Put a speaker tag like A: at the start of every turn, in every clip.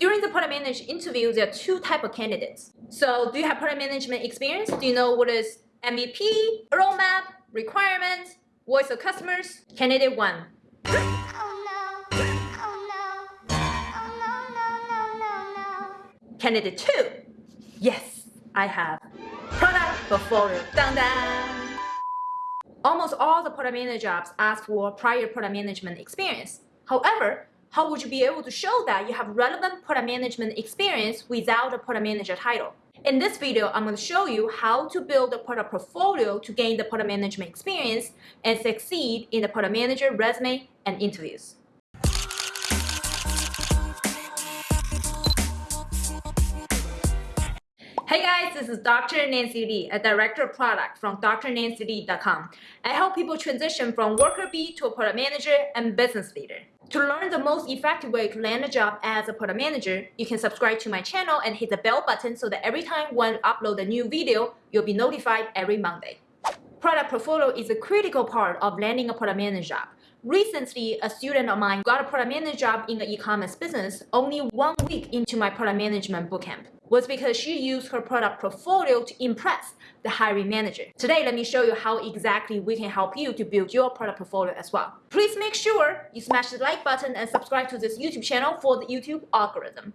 A: During the product manager interview, there are two type of candidates. So do you have product management experience? Do you know what is MVP, roadmap, requirements, voice of customers? Candidate one. Candidate two. Yes, I have. Product portfolio. Dun dun. Almost all the product manager jobs ask for prior product management experience. However, how would you be able to show that you have relevant product management experience without a product manager title? In this video, I'm going to show you how to build a product portfolio to gain the product management experience and succeed in the product manager resume and interviews. Hey guys, this is Dr. Nancy Li, a director of product from drnancyli.com. I help people transition from worker bee to a product manager and business leader. To learn the most effective way to land a job as a product manager, you can subscribe to my channel and hit the bell button so that every time when I upload a new video, you'll be notified every Monday. Product portfolio is a critical part of landing a product manager job. Recently, a student of mine got a product manager job in the e-commerce business only one week into my product management bootcamp was because she used her product portfolio to impress the hiring manager. Today, let me show you how exactly we can help you to build your product portfolio as well. Please make sure you smash the like button and subscribe to this YouTube channel for the YouTube algorithm.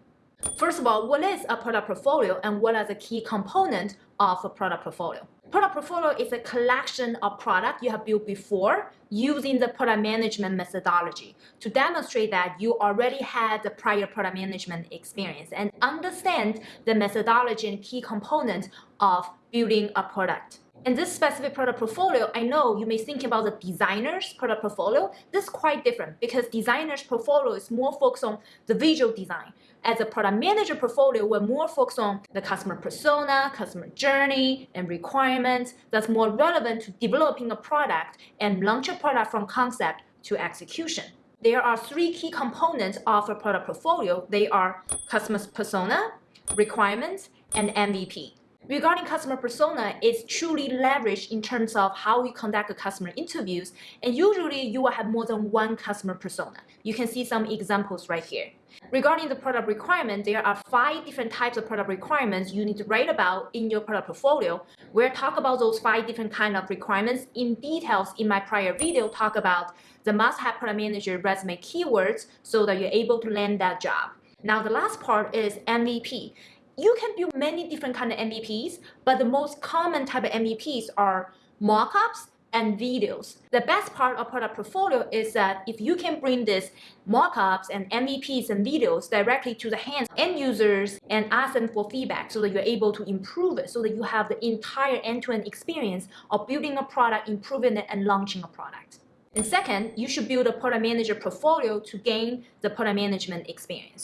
A: First of all, what is a product portfolio and what are the key components of a product portfolio? Product portfolio is a collection of product you have built before using the product management methodology to demonstrate that you already had the prior product management experience and understand the methodology and key components of building a product. In this specific product portfolio, I know you may think about the designer's product portfolio. This is quite different because designer's portfolio is more focused on the visual design. As a product manager portfolio, we're more focused on the customer persona, customer journey, and requirements that's more relevant to developing a product and launch a product from concept to execution. There are three key components of a product portfolio. They are customer persona, requirements, and MVP. Regarding customer persona, it's truly leveraged in terms of how we conduct customer interviews. And usually you will have more than one customer persona. You can see some examples right here. Regarding the product requirement, there are five different types of product requirements you need to write about in your product portfolio. We'll talk about those five different kind of requirements in details in my prior video, talk about the must-have product manager resume keywords so that you're able to land that job. Now, the last part is MVP you can build many different kind of MVPs, but the most common type of MVPs are mockups and videos. The best part of product portfolio is that if you can bring this mockups and MVPs and videos directly to the hands of end users and ask them for feedback so that you're able to improve it, so that you have the entire end-to-end -end experience of building a product, improving it, and launching a product. And second, you should build a product manager portfolio to gain the product management experience.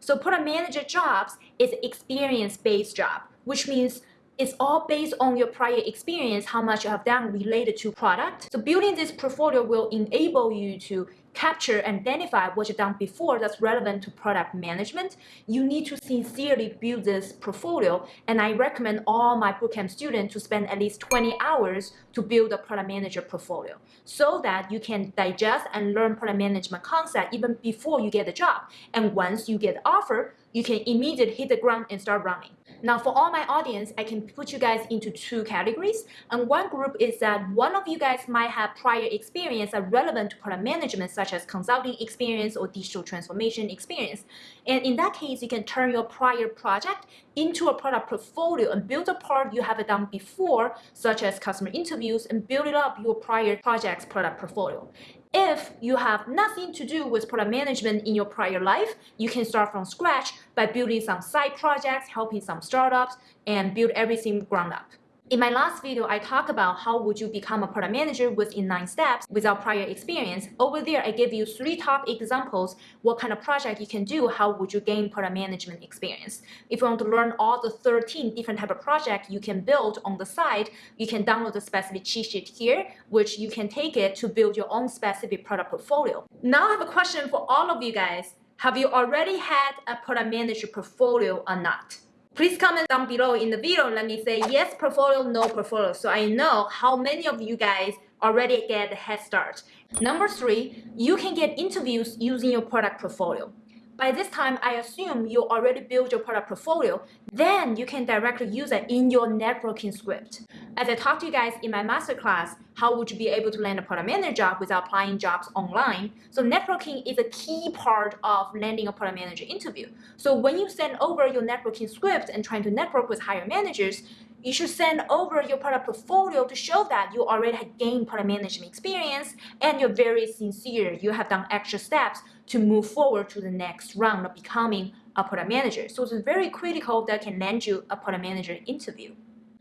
A: So product manager jobs is experience-based job, which means it's all based on your prior experience, how much you have done related to product. So building this portfolio will enable you to capture and identify what you've done before that's relevant to product management, you need to sincerely build this portfolio. And I recommend all my bootcamp students to spend at least 20 hours to build a product manager portfolio so that you can digest and learn product management concept even before you get the job. And once you get the offer, you can immediately hit the ground and start running. Now for all my audience, I can put you guys into two categories. And one group is that one of you guys might have prior experience that relevant to product management, such as consulting experience or digital transformation experience. And in that case, you can turn your prior project into a product portfolio and build a part you have done before, such as customer interviews, and build it up your prior project's product portfolio. If you have nothing to do with product management in your prior life, you can start from scratch by building some side projects, helping some startups, and build everything ground up. In my last video, I talked about how would you become a product manager within nine steps without prior experience. Over there, I gave you three top examples, what kind of project you can do, how would you gain product management experience. If you want to learn all the 13 different type of project you can build on the side, you can download the specific cheat sheet here, which you can take it to build your own specific product portfolio. Now I have a question for all of you guys. Have you already had a product manager portfolio or not? Please comment down below in the video let me say yes portfolio, no portfolio. So I know how many of you guys already get a head start. Number three, you can get interviews using your product portfolio. By this time, I assume you already built your product portfolio. Then you can directly use it in your networking script. As I talked to you guys in my masterclass, how would you be able to land a product manager job without applying jobs online? So networking is a key part of landing a product manager interview. So when you send over your networking script and trying to network with higher managers, you should send over your product portfolio to show that you already have gained product management experience and you're very sincere. You have done extra steps to move forward to the next round of becoming a product manager. So it's very critical that can land you a product manager interview.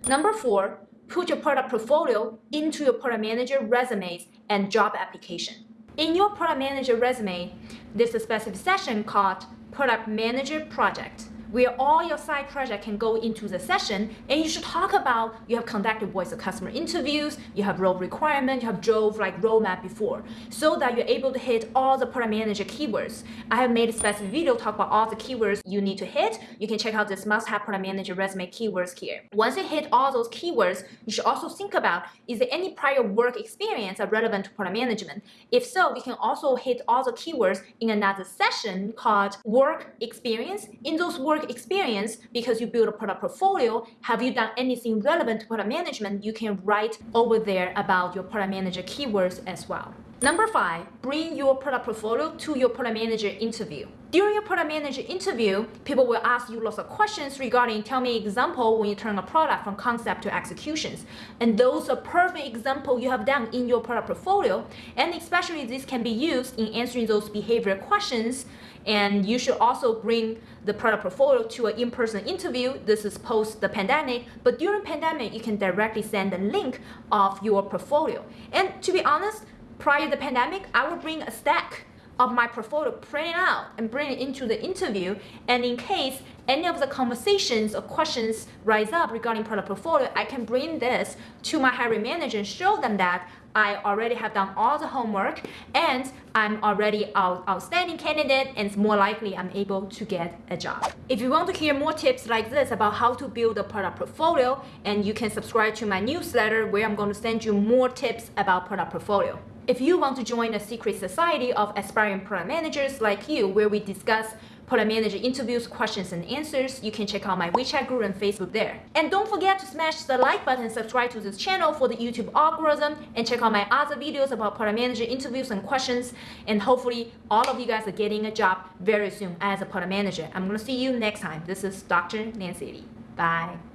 A: Number four, put your product portfolio into your product manager resumes and job application. In your product manager resume, there's a specific section called product manager project where all your side project can go into the session and you should talk about you have conducted voice of customer interviews, you have role requirement, you have drove like roadmap before so that you're able to hit all the product manager keywords. I have made a specific video talk about all the keywords you need to hit. You can check out this must-have product manager resume keywords here. Once you hit all those keywords, you should also think about is there any prior work experience that relevant to product management? If so, we can also hit all the keywords in another session called work experience. In those work work experience because you build a product portfolio. Have you done anything relevant to product management? You can write over there about your product manager keywords as well. Number five, bring your product portfolio to your product manager interview. During your product manager interview, people will ask you lots of questions regarding tell me example when you turn a product from concept to executions. And those are perfect example you have done in your product portfolio. And especially this can be used in answering those behavior questions. And you should also bring the product portfolio to an in-person interview. This is post the pandemic, but during pandemic, you can directly send the link of your portfolio. And to be honest, prior to the pandemic, I would bring a stack of my portfolio, print it out and bring it into the interview. And in case any of the conversations or questions rise up regarding product portfolio, I can bring this to my hiring manager and show them that I already have done all the homework and I'm already an outstanding candidate and it's more likely I'm able to get a job. If you want to hear more tips like this about how to build a product portfolio and you can subscribe to my newsletter where I'm going to send you more tips about product portfolio. If you want to join a secret society of aspiring product managers like you where we discuss product manager interviews, questions and answers, you can check out my WeChat group and Facebook there. And don't forget to smash the like button subscribe to this channel for the YouTube algorithm and check out my other videos about product manager interviews and questions. And hopefully all of you guys are getting a job very soon as a product manager. I'm gonna see you next time. This is Dr. Nancy Li. Bye.